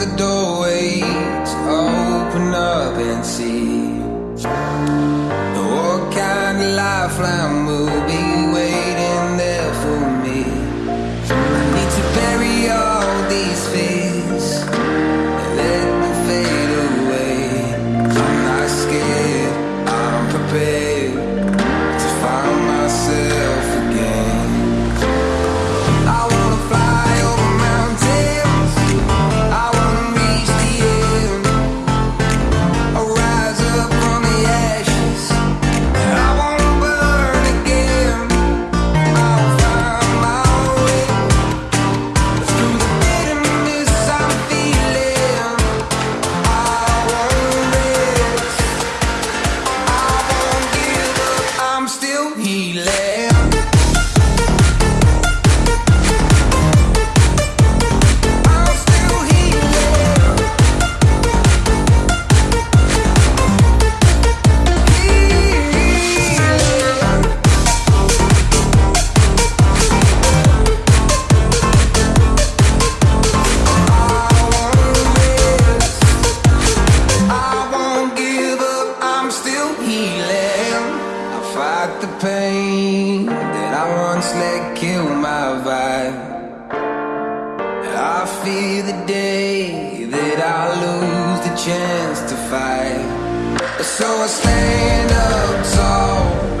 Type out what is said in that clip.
the doorways open up and see what kind of life I'm. real healing. I fight the pain that I once let kill my vibe. I fear the day that I lose the chance to fight. So I stand up tall.